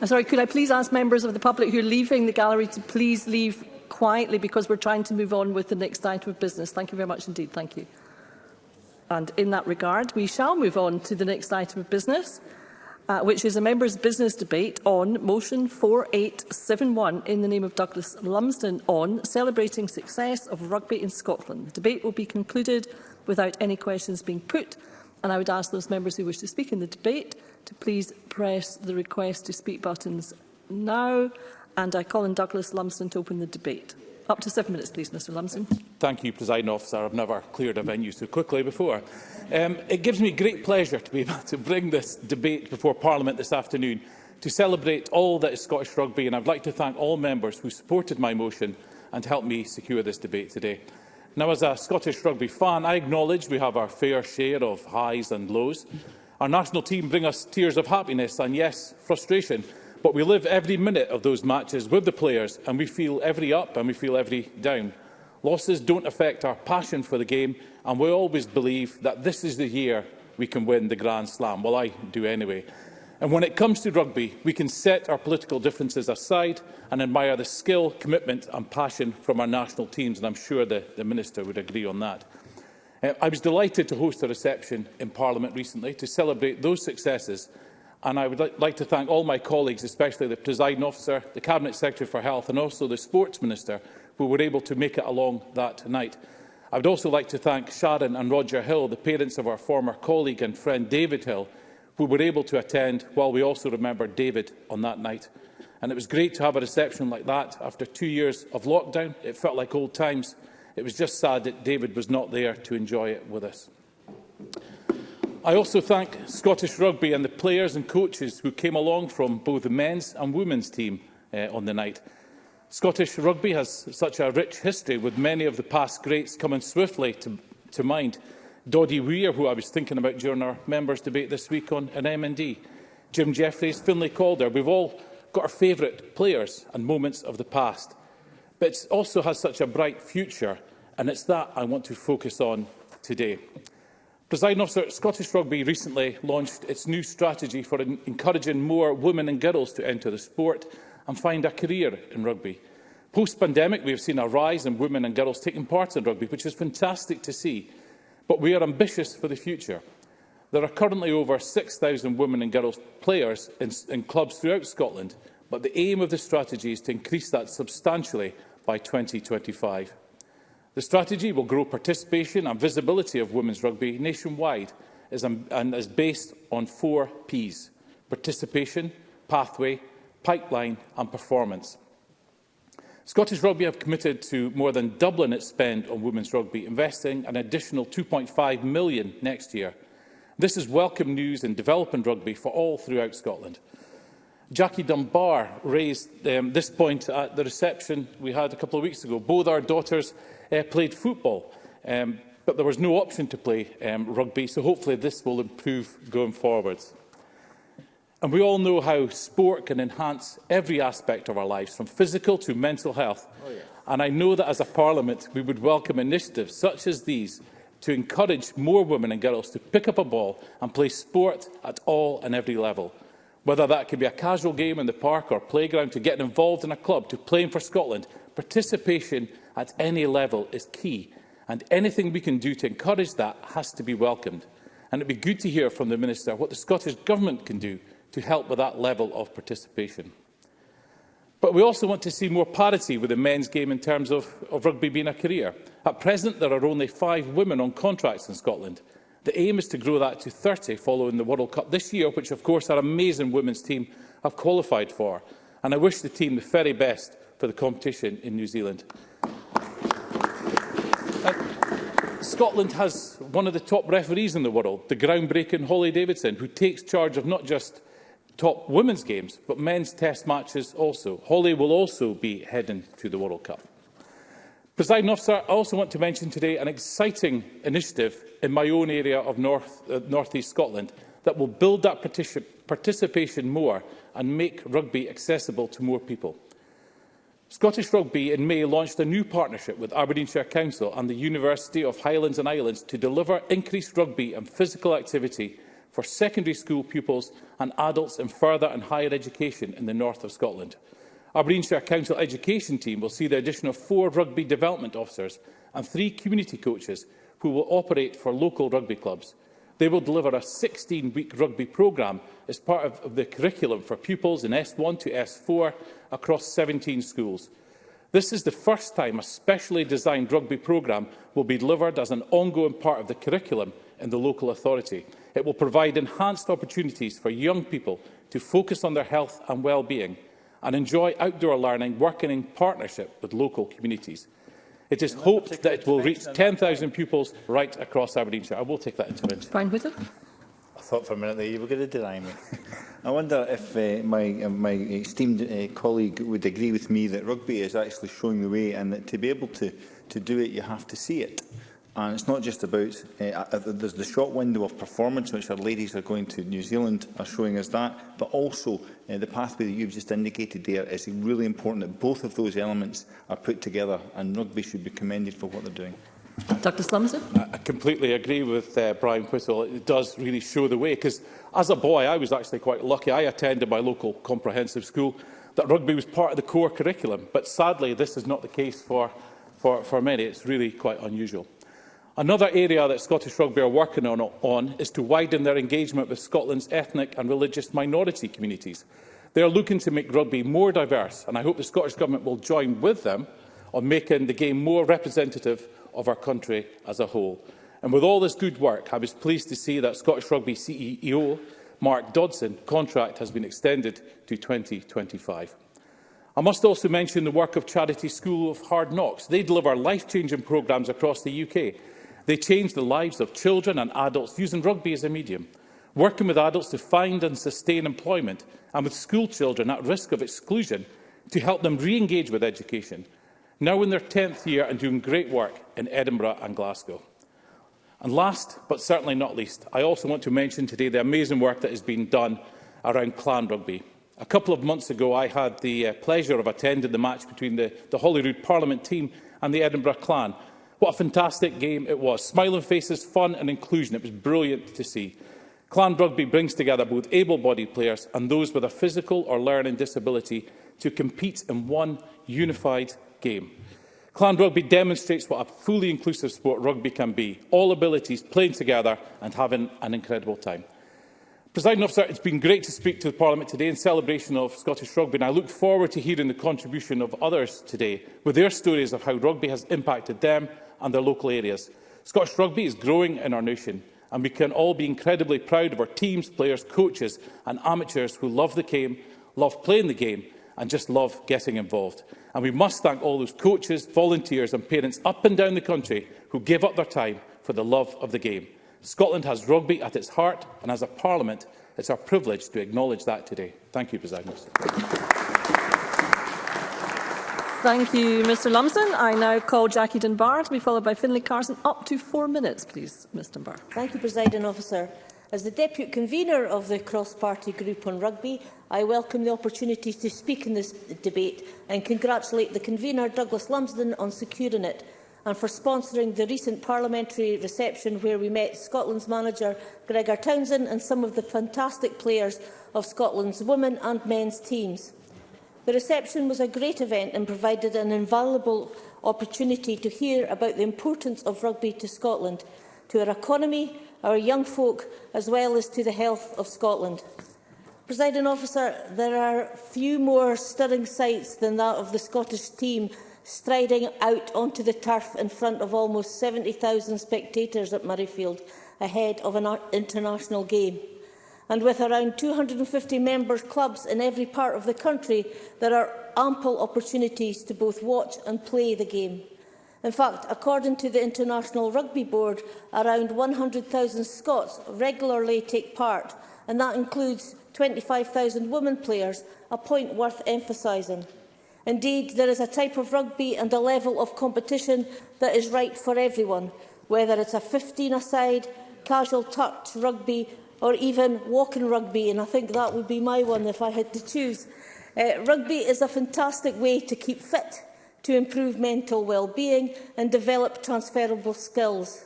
I'm sorry, could I please ask members of the public who are leaving the gallery to please leave quietly because we're trying to move on with the next item of business. Thank you very much indeed. Thank you. And in that regard, we shall move on to the next item of business, uh, which is a members' business debate on motion 4871 in the name of Douglas Lumsden on celebrating success of rugby in Scotland. The debate will be concluded without any questions being put, and I would ask those members who wish to speak in the debate to please press the request to speak buttons now. And I call on Douglas Lumsden to open the debate. Up to seven minutes, please, Mr Lumsden. Thank you, President Officer. I've never cleared a venue so quickly before. Um, it gives me great pleasure to be able to bring this debate before Parliament this afternoon to celebrate all that is Scottish rugby, and I'd like to thank all members who supported my motion and helped me secure this debate today. Now, as a Scottish rugby fan, I acknowledge we have our fair share of highs and lows. Our national team bring us tears of happiness and, yes, frustration, but we live every minute of those matches with the players and we feel every up and we feel every down. Losses don't affect our passion for the game and we always believe that this is the year we can win the Grand Slam. Well, I do anyway. And when it comes to rugby, we can set our political differences aside and admire the skill, commitment and passion from our national teams, and I'm sure the, the Minister would agree on that. Uh, I was delighted to host a reception in Parliament recently to celebrate those successes and I would li like to thank all my colleagues, especially the presiding officer, the Cabinet Secretary for Health and also the Sports Minister, who were able to make it along that night. I would also like to thank Sharon and Roger Hill, the parents of our former colleague and friend David Hill, who were able to attend while we also remember David on that night. And it was great to have a reception like that after two years of lockdown. It felt like old times. It was just sad that David was not there to enjoy it with us. I also thank Scottish Rugby and the players and coaches who came along from both the men's and women's team uh, on the night. Scottish Rugby has such a rich history, with many of the past greats coming swiftly to, to mind. Doddy Weir, who I was thinking about during our members' debate this week on an MND, Jim Jeffries, Finlay Calder. We've all got our favourite players and moments of the past but it also has such a bright future, and it's that I want to focus on today. President Officer, Scottish Rugby recently launched its new strategy for encouraging more women and girls to enter the sport and find a career in rugby. Post-pandemic, we have seen a rise in women and girls taking part in rugby, which is fantastic to see, but we are ambitious for the future. There are currently over 6,000 women and girls players in, in clubs throughout Scotland, but the aim of the strategy is to increase that substantially by 2025. The strategy will grow participation and visibility of women's rugby nationwide and is based on four Ps – participation, pathway, pipeline and performance. Scottish Rugby have committed to more than doubling its spend on women's rugby, investing an additional £2.5 million next year. This is welcome news in developing rugby for all throughout Scotland. Jackie Dunbar raised um, this point at the reception we had a couple of weeks ago. Both our daughters uh, played football, um, but there was no option to play um, rugby, so hopefully this will improve going forwards. And we all know how sport can enhance every aspect of our lives, from physical to mental health. Oh, yeah. And I know that as a parliament, we would welcome initiatives such as these to encourage more women and girls to pick up a ball and play sport at all and every level. Whether that could be a casual game in the park or playground, to get involved in a club, to playing for Scotland, participation at any level is key. And anything we can do to encourage that has to be welcomed. And it would be good to hear from the Minister what the Scottish Government can do to help with that level of participation. But we also want to see more parity with the men's game in terms of, of rugby being a career. At present, there are only five women on contracts in Scotland, The aim is to grow that to 30 following the World Cup this year, which of course our amazing women's team have qualified for. And I wish the team the very best for the competition in New Zealand. Uh, Scotland has one of the top referees in the world, the groundbreaking Holly Davidson, who takes charge of not just top women's games, but men's test matches also. Holly will also be heading to the World Cup. Presiding officer, I also want to mention today an exciting initiative in my own area of north, uh, North East Scotland that will build that particip participation more and make rugby accessible to more people. Scottish Rugby in May launched a new partnership with Aberdeenshire Council and the University of Highlands and Islands to deliver increased rugby and physical activity for secondary school pupils and adults in further and higher education in the north of Scotland. Aberdeenshire Council Education team will see the addition of four rugby development officers and three community coaches who will operate for local rugby clubs. They will deliver a 16-week rugby programme as part of the curriculum for pupils in S1 to S4 across 17 schools. This is the first time a specially designed rugby programme will be delivered as an ongoing part of the curriculum in the local authority. It will provide enhanced opportunities for young people to focus on their health and well-being and enjoy outdoor learning working in partnership with local communities. It is hoped that it will reach 10,000 pupils right across Aberdeenshire. I will take that into account. Brian Whittle. I thought for a minute that you were going to deny me. I wonder if uh, my, uh, my esteemed uh, colleague would agree with me that rugby is actually showing the way and that to be able to, to do it, you have to see it. And it's not just about, eh, uh, there's the short window of performance which our ladies are going to New Zealand are showing us that, but also uh, the pathway that you've just indicated there is really important that both of those elements are put together and rugby should be commended for what they're doing. Dr Slumson? I completely agree with uh, Brian Whittle. It does really show the way because as a boy I was actually quite lucky. I attended my local comprehensive school that rugby was part of the core curriculum but sadly this is not the case for, for, for many. It's really quite unusual. Another area that Scottish Rugby are working on, on is to widen their engagement with Scotland's ethnic and religious minority communities. They are looking to make rugby more diverse, and I hope the Scottish Government will join with them on making the game more representative of our country as a whole. And with all this good work, I was pleased to see that Scottish Rugby CEO Mark Dodson contract has been extended to 2025. I must also mention the work of charity School of Hard Knocks. They deliver life-changing programmes across the UK, They change the lives of children and adults using rugby as a medium, working with adults to find and sustain employment, and with school children at risk of exclusion to help them re-engage with education, now in their 10th year and doing great work in Edinburgh and Glasgow. And last, but certainly not least, I also want to mention today the amazing work that has been done around clan rugby. A couple of months ago, I had the uh, pleasure of attending the match between the, the Holyrood Parliament team and the Edinburgh clan, What a fantastic game it was. Smiling faces, fun and inclusion. It was brilliant to see. Clan Rugby brings together both able-bodied players and those with a physical or learning disability to compete in one unified game. Clan Rugby demonstrates what a fully inclusive sport rugby can be, all abilities playing together and having an incredible time. President officer, it's been great to speak to the Parliament today in celebration of Scottish rugby and I look forward to hearing the contribution of others today with their stories of how rugby has impacted them and their local areas. Scottish rugby is growing in our nation and we can all be incredibly proud of our teams, players, coaches and amateurs who love the game, love playing the game and just love getting involved. And we must thank all those coaches, volunteers and parents up and down the country who give up their time for the love of the game. Scotland has rugby at its heart and as a parliament, it's our privilege to acknowledge that today. Thank you, President. Thank you, Mr Lumsden. I now call Jackie Dunbar to be followed by Finlay Carson. Up to four minutes, please, Ms Dunbar. Thank you, President Officer. As the Deputy Convener of the Cross-Party Group on Rugby, I welcome the opportunity to speak in this debate and congratulate the Convener, Douglas Lumsden, on securing it and for sponsoring the recent parliamentary reception where we met Scotland's manager Gregor Townsend and some of the fantastic players of Scotland's women and men's teams. The reception was a great event and provided an invaluable opportunity to hear about the importance of rugby to Scotland, to our economy, our young folk, as well as to the health of Scotland. Presiding officer, there are few more stirring sights than that of the Scottish team striding out onto the turf in front of almost 70,000 spectators at Murrayfield ahead of an international game and with around 250 members clubs in every part of the country, there are ample opportunities to both watch and play the game. In fact, according to the International Rugby Board, around 100,000 Scots regularly take part, and that includes 25,000 women players, a point worth emphasising. Indeed, there is a type of rugby and a level of competition that is right for everyone, whether it's a 15-a-side, casual touch rugby or even walking rugby, and I think that would be my one if I had to choose. Uh, rugby is a fantastic way to keep fit, to improve mental well-being and develop transferable skills.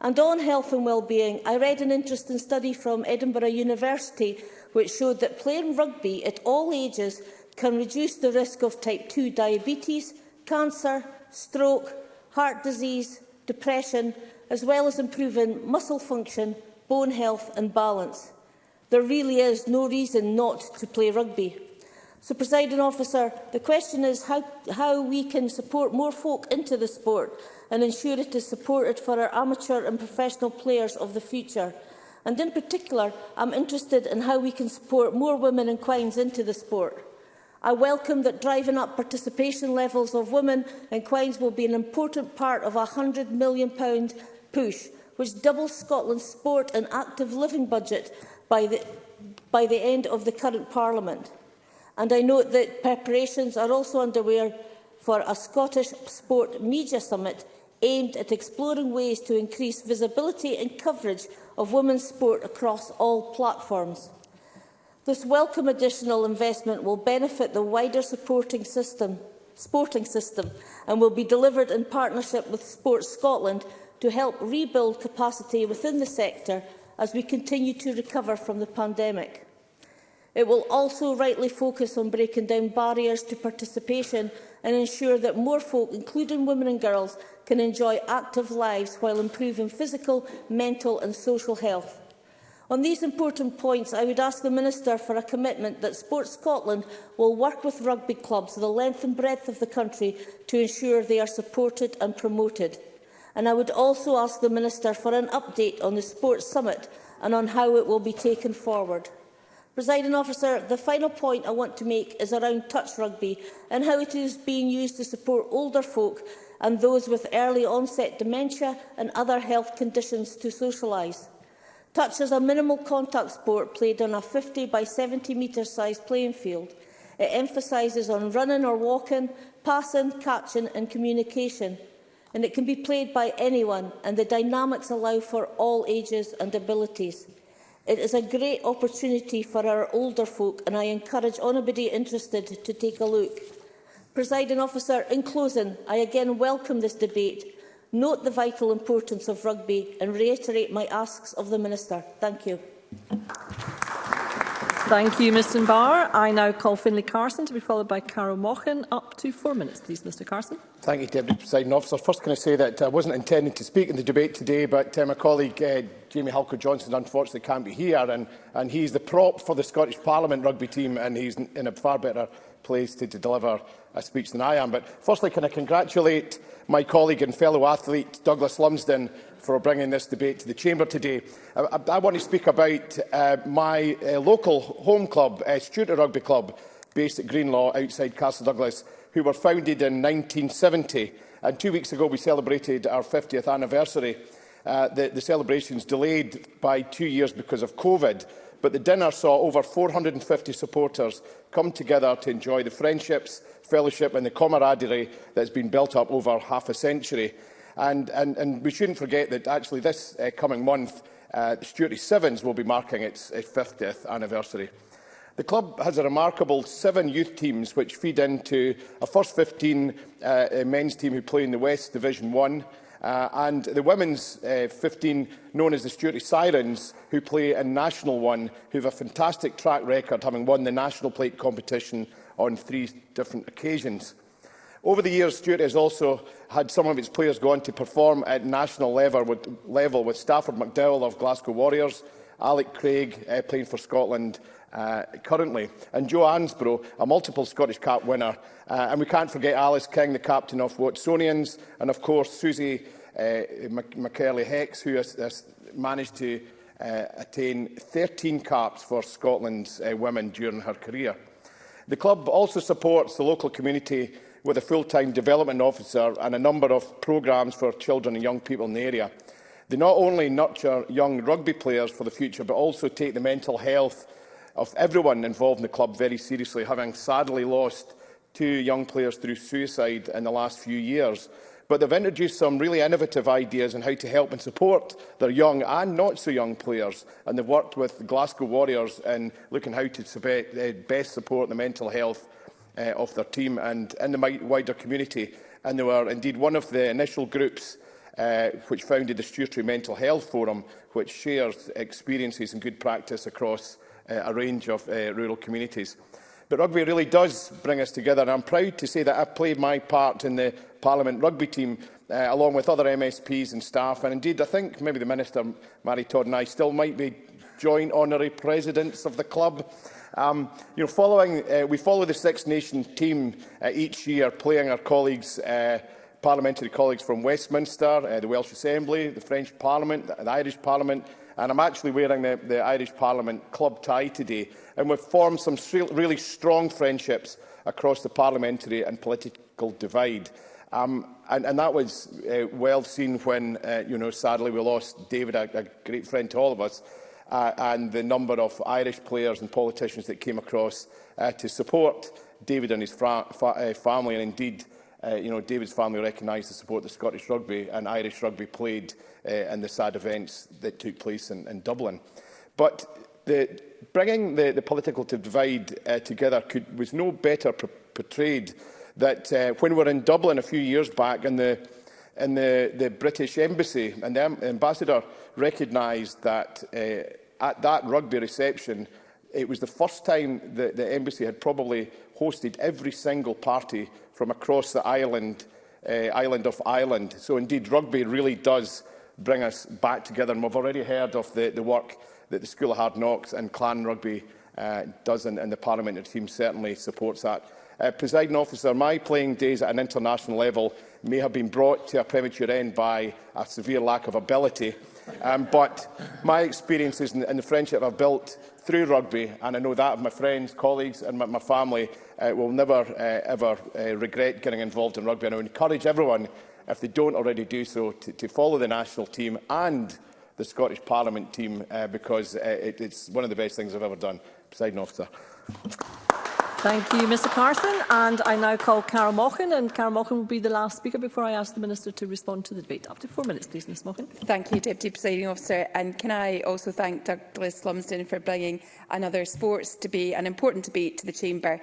And on health and well-being, I read an interesting study from Edinburgh University which showed that playing rugby at all ages can reduce the risk of type 2 diabetes, cancer, stroke, heart disease, depression, as well as improving muscle function bone health and balance. There really is no reason not to play rugby. So, presiding officer, the question is how, how we can support more folk into the sport and ensure it is supported for our amateur and professional players of the future. And in particular, I'm interested in how we can support more women and Quines into the sport. I welcome that driving up participation levels of women and Quines will be an important part of a £100 million push which doubles Scotland's sport and active living budget by the, by the end of the current Parliament. And I note that preparations are also underway for a Scottish Sport Media Summit aimed at exploring ways to increase visibility and coverage of women's sport across all platforms. This welcome additional investment will benefit the wider supporting system, sporting system and will be delivered in partnership with Sport Scotland to help rebuild capacity within the sector as we continue to recover from the pandemic. It will also rightly focus on breaking down barriers to participation and ensure that more folk, including women and girls, can enjoy active lives while improving physical, mental and social health. On these important points, I would ask the Minister for a commitment that Sports Scotland will work with rugby clubs the length and breadth of the country to ensure they are supported and promoted. And I would also ask the Minister for an update on the Sports Summit and on how it will be taken forward. Presiding officer, the final point I want to make is around touch rugby and how it is being used to support older folk and those with early onset dementia and other health conditions to socialise. Touch is a minimal contact sport played on a 50 by 70 metre sized playing field. It emphasises on running or walking, passing, catching and communication and it can be played by anyone, and the dynamics allow for all ages and abilities. It is a great opportunity for our older folk, and I encourage anybody interested to take a look. Presiding officer, in closing, I again welcome this debate, note the vital importance of rugby and reiterate my asks of the Minister. Thank you. Thank you, Mr Barr. I now call Finlay Carson to be followed by Carol Mochan. Up to four minutes, please, Mr Carson. Thank you, Deputy Presiding Officer. First, can I say that I wasn't intending to speak in the debate today, but uh, my colleague uh, Jamie Halker Johnson unfortunately can't be here, and, and he's the prop for the Scottish Parliament rugby team, and he's in a far better place to, to deliver a speech than I am. But firstly, can I congratulate my colleague and fellow athlete Douglas Lumsden for bringing this debate to the Chamber today. I, I, I want to speak about uh, my uh, local home club, uh, Stuart Rugby Club, based at Greenlaw outside Castle Douglas, who were founded in 1970. And two weeks ago, we celebrated our 50th anniversary. Uh, the, the celebrations delayed by two years because of COVID, but the dinner saw over 450 supporters come together to enjoy the friendships, fellowship and the camaraderie that has been built up over half a century. And, and, and we shouldn't forget that actually this uh, coming month, uh, Stuart Sevens will be marking its, its 50th anniversary. The club has a remarkable seven youth teams which feed into a first 15 uh, uh, men's team who play in the West Division 1 uh, and the women's uh, 15 known as the Stuart Sirens who play in National 1 who have a fantastic track record having won the National Plate competition on three different occasions. Over the years, Stuart has also had some of its players go on to perform at national level with, level with Stafford McDowell of Glasgow Warriors, Alec Craig uh, playing for Scotland uh, currently, and Joe Ansborough, a multiple Scottish Cup winner. Uh, and we can't forget Alice King, the captain of Watsonians, and of course Susie uh, McCurley Hex, who has, has managed to uh, attain 13 caps for Scotland's uh, women during her career. The club also supports the local community with a full-time development officer and a number of programmes for children and young people in the area. They not only nurture young rugby players for the future, but also take the mental health of everyone involved in the club very seriously, having sadly lost two young players through suicide in the last few years. But they've introduced some really innovative ideas on how to help and support their young and not so young players. And they've worked with Glasgow Warriors in looking how to eh, best support the mental health uh, of their team and in the wider community. And they were indeed one of the initial groups uh, which founded the Stewartry Mental Health Forum, which shares experiences and good practice across uh, a range of uh, rural communities. But rugby really does bring us together, and I'm proud to say that I've played my part in the Parliament rugby team, uh, along with other MSPs and staff, and indeed I think maybe the Minister, Mary Todd and I, still might be joint honorary presidents of the club. Um, you know, following, uh, we follow the Six Nations team uh, each year, playing our colleagues, uh, parliamentary colleagues from Westminster, uh, the Welsh Assembly, the French Parliament, the, the Irish Parliament, and I'm actually wearing the, the Irish Parliament club tie today. And we've formed some really strong friendships across the parliamentary and political divide. Um, and, and that was uh, well seen when, uh, you know, sadly we lost David, a, a great friend to all of us, uh, and the number of Irish players and politicians that came across uh, to support David and his fa uh, family. And indeed, uh, you know, David's family recognised the support the Scottish rugby and Irish rugby played uh, in the sad events that took place in, in Dublin. But the, bringing the, the political divide uh, together could, was no better portrayed that uh, when we were in Dublin a few years back and the, and the, the British Embassy and the ambassador recognised that uh, at that rugby reception, it was the first time that the embassy had probably hosted every single party from across the island, uh, island of Ireland. So indeed, rugby really does bring us back together. And we've already heard of the, the work that the School of Hard Knocks and Clan Rugby uh, does, and, and the parliamentary team certainly supports that. Uh, Presiding officer, my playing days at an international level may have been brought to a premature end by a severe lack of ability Um, but my experiences and the friendship I've built through rugby, and I know that of my friends, colleagues and my, my family, uh, will never uh, ever uh, regret getting involved in rugby. And I encourage everyone, if they don't already do so, to, to follow the national team and the Scottish Parliament team, uh, because uh, it, it's one of the best things I've ever done. Presiding officer. Thank you, Mr Carson. And I now call Carol Mochan, and Carol Mochan will be the last speaker before I ask the Minister to respond to the debate. Up to four minutes, please, Ms Mochan. Thank you, Deputy Presiding Officer. And can I also thank Douglas Lumsden for bringing another sports debate, an important debate, to the Chamber.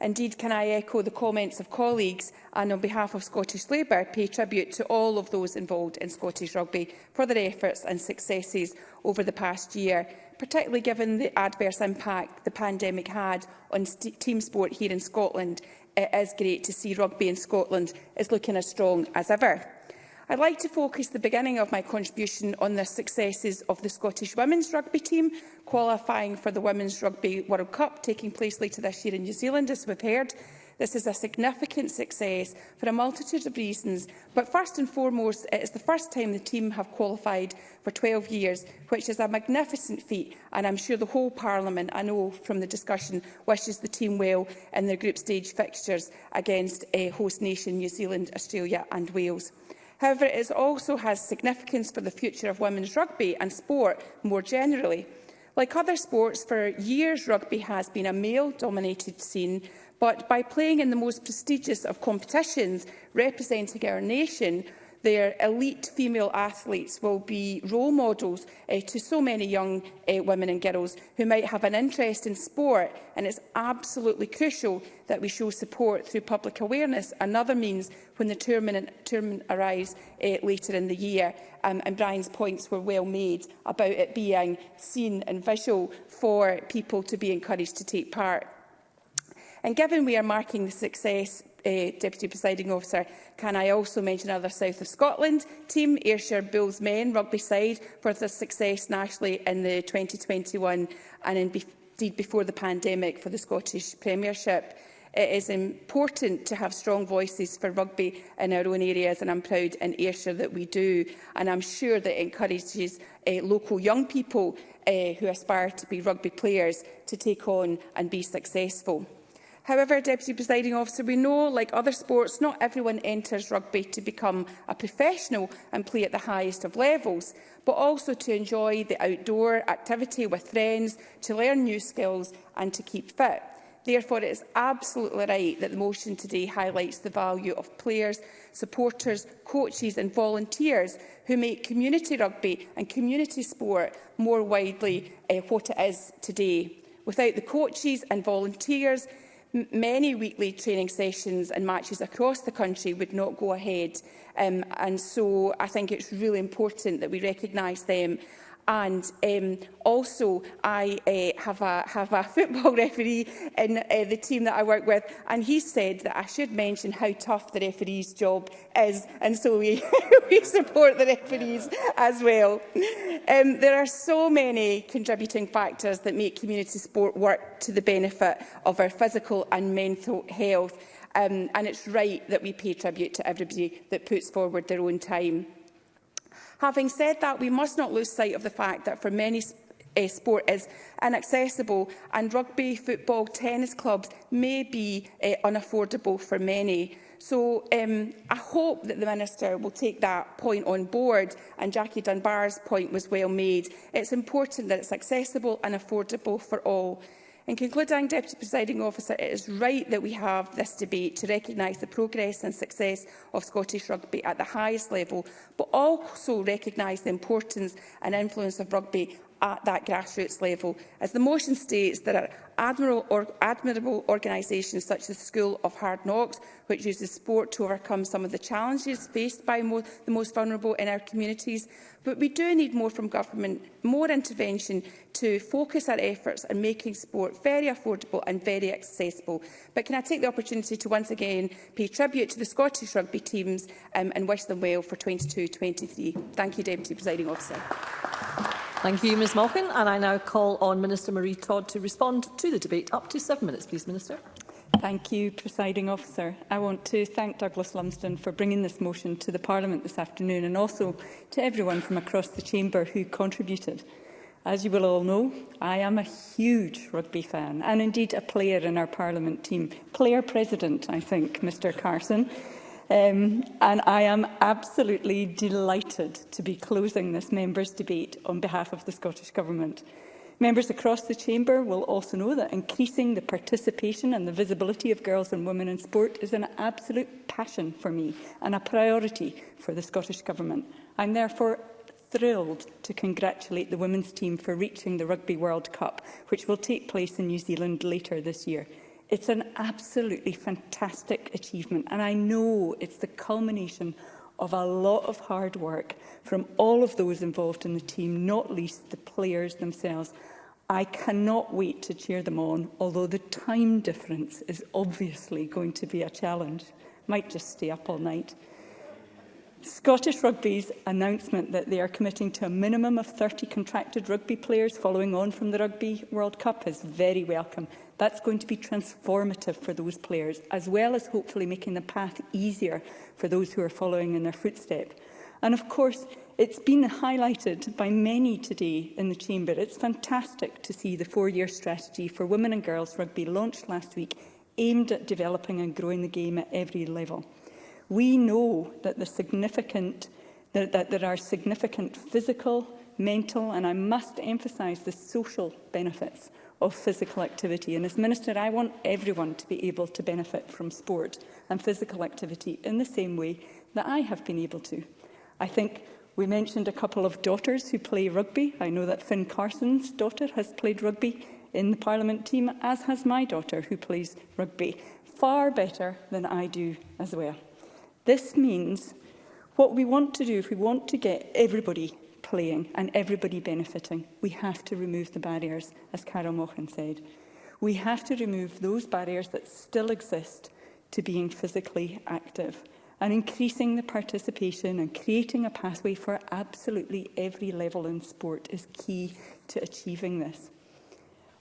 Indeed, can I echo the comments of colleagues and on behalf of Scottish Labour pay tribute to all of those involved in Scottish rugby for their efforts and successes over the past year particularly given the adverse impact the pandemic had on team sport here in Scotland. It is great to see rugby in Scotland is looking as strong as ever. I'd like to focus the beginning of my contribution on the successes of the Scottish women's rugby team qualifying for the Women's Rugby World Cup taking place later this year in New Zealand, as we've heard, This is a significant success for a multitude of reasons, but first and foremost, it is the first time the team have qualified for 12 years, which is a magnificent feat, and I'm sure the whole Parliament, I know from the discussion, wishes the team well in their group stage fixtures against uh, host nation New Zealand, Australia and Wales. However, it also has significance for the future of women's rugby and sport more generally. Like other sports, for years rugby has been a male-dominated scene, but by playing in the most prestigious of competitions, representing our nation, their elite female athletes will be role models uh, to so many young uh, women and girls who might have an interest in sport and it's absolutely crucial that we show support through public awareness another means when the tournament, tournament arrives uh, eh, later in the year. Um, and Brian's points were well made about it being seen and visual for people to be encouraged to take part. And given we are marking the success uh, Deputy Presiding Officer, can I also mention other South of Scotland team, Ayrshire Bulls Men rugby side, for their success nationally in the 2021 and indeed before the pandemic for the Scottish Premiership. It is important to have strong voices for rugby in our own areas, and I'm proud in Ayrshire that we do. And I'm sure that it encourages uh, local young people uh, who aspire to be rugby players to take on and be successful. However, Deputy Presiding Officer, we know, like other sports, not everyone enters rugby to become a professional and play at the highest of levels, but also to enjoy the outdoor activity with friends, to learn new skills and to keep fit. Therefore, it is absolutely right that the motion today highlights the value of players, supporters, coaches and volunteers who make community rugby and community sport more widely uh, what it is today. Without the coaches and volunteers, many weekly training sessions and matches across the country would not go ahead. Um, and so I think it's really important that we recognise them And um, also, I uh, have, a, have a football referee in uh, the team that I work with, and he said that I should mention how tough the referee's job is, and so we, we support the referees as well. Um, there are so many contributing factors that make community sport work to the benefit of our physical and mental health, um, and it's right that we pay tribute to everybody that puts forward their own time. Having said that, we must not lose sight of the fact that for many uh, sport is inaccessible and rugby, football, tennis clubs may be uh, unaffordable for many. So um, I hope that the Minister will take that point on board and Jackie Dunbar's point was well made. It's important that it's accessible and affordable for all. In concluding, Deputy Presiding Officer, it is right that we have this debate to recognise the progress and success of Scottish rugby at the highest level, but also recognise the importance and influence of rugby at that grassroots level. As the motion states, there are admirable, or, admirable organisations such as the School of Hard Knocks, which uses sport to overcome some of the challenges faced by mo the most vulnerable in our communities. But we do need more from government, more intervention to focus our efforts on making sport very affordable and very accessible. But can I take the opportunity to once again pay tribute to the Scottish rugby teams um, and wish them well for 22-23. Thank you, Deputy Presiding Officer. Thank you, Ms Malkin. And I now call on Minister Marie Todd to respond to the debate. Up to seven minutes, please, Minister. Thank you, Presiding Officer. I want to thank Douglas Lumsden for bringing this motion to the Parliament this afternoon and also to everyone from across the Chamber who contributed. As you will all know, I am a huge rugby fan and indeed a player in our Parliament team. Player President, I think, Mr Carson. Um, and I am absolutely delighted to be closing this members' debate on behalf of the Scottish Government. Members across the Chamber will also know that increasing the participation and the visibility of girls and women in sport is an absolute passion for me and a priority for the Scottish Government. I'm therefore thrilled to congratulate the women's team for reaching the Rugby World Cup, which will take place in New Zealand later this year. It's an absolutely fantastic achievement, and I know it's the culmination of a lot of hard work from all of those involved in the team, not least the players themselves. I cannot wait to cheer them on, although the time difference is obviously going to be a challenge. Might just stay up all night. Scottish Rugby's announcement that they are committing to a minimum of 30 contracted rugby players following on from the Rugby World Cup is very welcome. That's going to be transformative for those players, as well as hopefully making the path easier for those who are following in their footsteps. And of course, it's been highlighted by many today in the Chamber. It's fantastic to see the four-year strategy for women and girls rugby launched last week, aimed at developing and growing the game at every level. We know that, the significant, that, that there are significant physical, mental and I must emphasise the social benefits of physical activity. And as Minister, I want everyone to be able to benefit from sport and physical activity in the same way that I have been able to. I think we mentioned a couple of daughters who play rugby. I know that Finn Carson's daughter has played rugby in the Parliament team, as has my daughter who plays rugby far better than I do as well. This means what we want to do if we want to get everybody playing and everybody benefiting, we have to remove the barriers, as Carol Mochan said. We have to remove those barriers that still exist to being physically active and increasing the participation and creating a pathway for absolutely every level in sport is key to achieving this.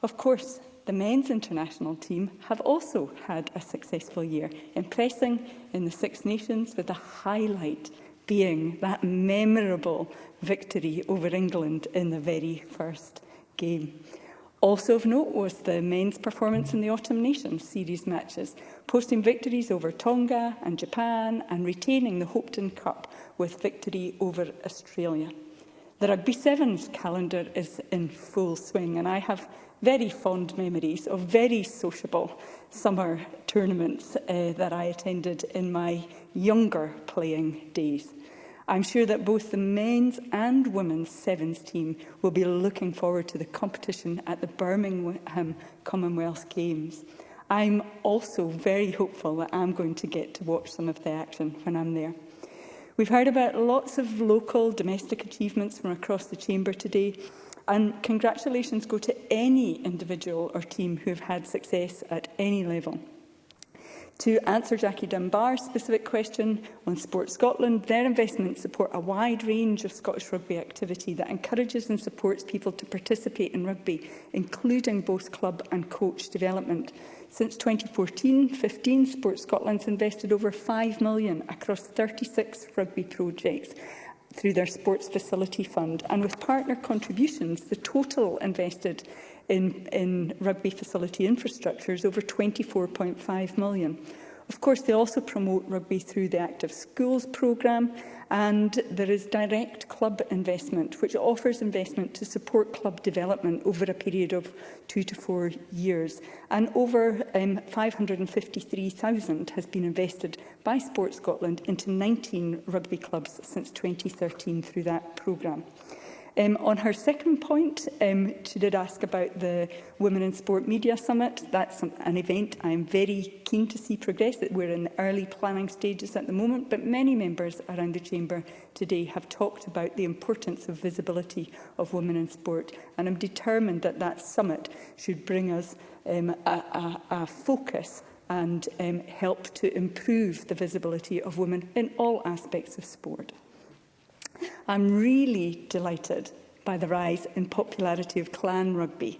Of course, The men's international team have also had a successful year, impressing in the Six Nations with the highlight being that memorable victory over England in the very first game. Also of note was the men's performance in the Autumn Nations series matches, posting victories over Tonga and Japan and retaining the Hopeton Cup with victory over Australia. The Rugby Sevens calendar is in full swing and I have very fond memories of very sociable summer tournaments uh, that I attended in my younger playing days. I'm sure that both the men's and women's sevens team will be looking forward to the competition at the Birmingham Commonwealth Games. I'm also very hopeful that I'm going to get to watch some of the action when I'm there. We've heard about lots of local domestic achievements from across the Chamber today. And congratulations go to any individual or team who have had success at any level. To answer Jackie Dunbar's specific question on Sport Scotland, their investments support a wide range of Scottish rugby activity that encourages and supports people to participate in rugby, including both club and coach development. Since 2014-15, Sport Scotland's invested over £5 million across 36 rugby projects, through their Sports Facility Fund. And with partner contributions, the total invested in, in rugby facility infrastructure is over 24.5 million. Of course, they also promote rugby through the Active Schools programme, and there is direct club investment, which offers investment to support club development over a period of two to four years. And over um, 553,000 has been invested by Sport Scotland into 19 rugby clubs since 2013 through that programme. Um, on her second point, um, she did ask about the Women in Sport Media Summit. That's an event I'm very keen to see progress. That We're in the early planning stages at the moment, but many members around the Chamber today have talked about the importance of visibility of women in sport. And I'm determined that that summit should bring us um, a, a, a focus and um, help to improve the visibility of women in all aspects of sport. I'm really delighted by the rise in popularity of clan rugby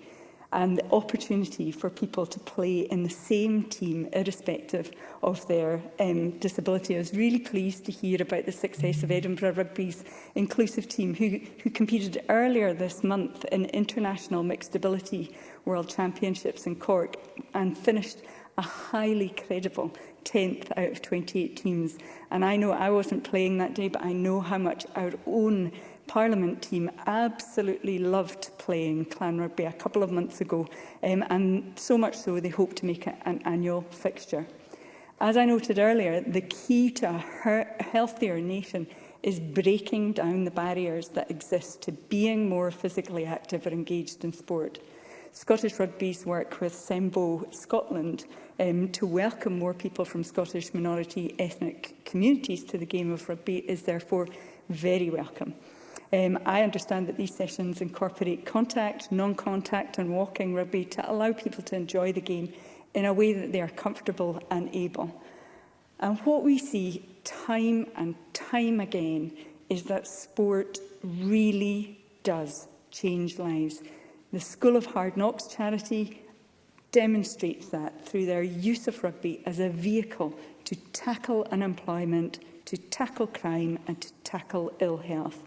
and the opportunity for people to play in the same team irrespective of their um, disability. I was really pleased to hear about the success of Edinburgh Rugby's inclusive team who, who competed earlier this month in International Mixed Ability World Championships in Cork and finished a highly credible 10th out of 28 teams. And I know I wasn't playing that day, but I know how much our own Parliament team absolutely loved playing clan rugby a couple of months ago, um, and so much so they hope to make it an annual fixture. As I noted earlier, the key to a healthier nation is breaking down the barriers that exist to being more physically active or engaged in sport. Scottish Rugby's work with SEMBO Scotland um, to welcome more people from Scottish minority ethnic communities to the game of rugby is therefore very welcome. Um, I understand that these sessions incorporate contact, non-contact and walking rugby to allow people to enjoy the game in a way that they are comfortable and able. And what we see time and time again is that sport really does change lives. The School of Hard Knocks charity demonstrates that through their use of rugby as a vehicle to tackle unemployment, to tackle crime and to tackle ill health.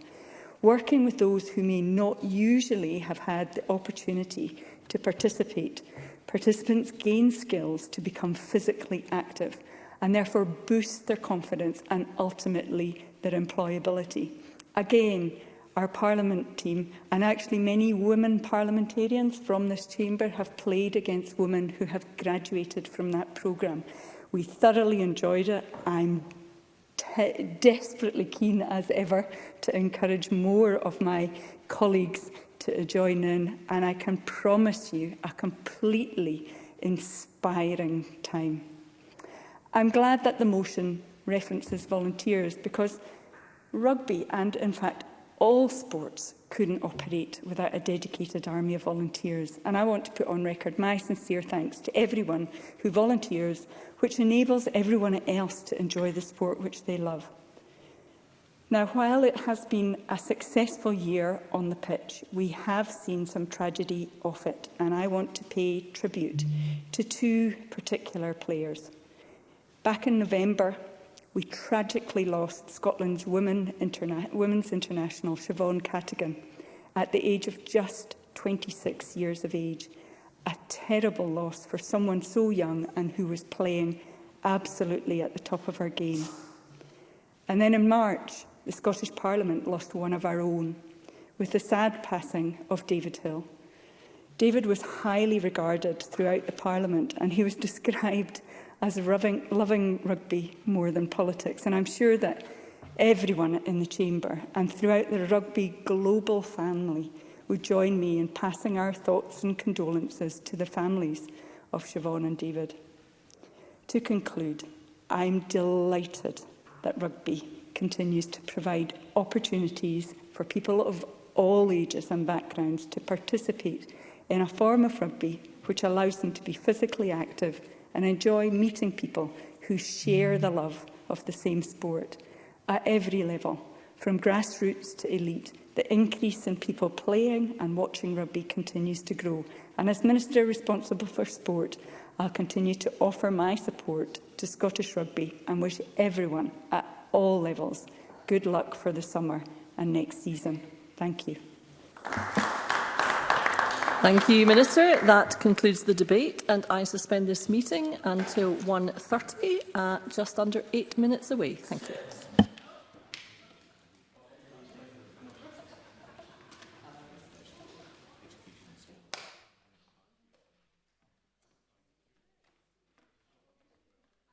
Working with those who may not usually have had the opportunity to participate, participants gain skills to become physically active and therefore boost their confidence and ultimately their employability. Again, our Parliament team, and actually many women parliamentarians from this chamber have played against women who have graduated from that programme. We thoroughly enjoyed it. I'm desperately keen as ever to encourage more of my colleagues to join in, and I can promise you a completely inspiring time. I'm glad that the motion references volunteers because rugby and, in fact, all sports couldn't operate without a dedicated army of volunteers. And I want to put on record my sincere thanks to everyone who volunteers, which enables everyone else to enjoy the sport which they love. Now, while it has been a successful year on the pitch, we have seen some tragedy off it, and I want to pay tribute to two particular players. Back in November, we tragically lost Scotland's women interna women's international Siobhan Catigan at the age of just 26 years of age. A terrible loss for someone so young and who was playing absolutely at the top of her game. And then in March, the Scottish Parliament lost one of our own, with the sad passing of David Hill. David was highly regarded throughout the Parliament and he was described as loving, loving rugby more than politics. And I'm sure that everyone in the Chamber and throughout the rugby global family would join me in passing our thoughts and condolences to the families of Siobhan and David. To conclude, I'm delighted that rugby continues to provide opportunities for people of all ages and backgrounds to participate in a form of rugby which allows them to be physically active and enjoy meeting people who share the love of the same sport. At every level, from grassroots to elite, the increase in people playing and watching rugby continues to grow. And as Minister responsible for sport, I'll continue to offer my support to Scottish Rugby and wish everyone at all levels good luck for the summer and next season. Thank you. Thank you, Minister. That concludes the debate, and I suspend this meeting until 1.30, uh, just under eight minutes away. Thank you.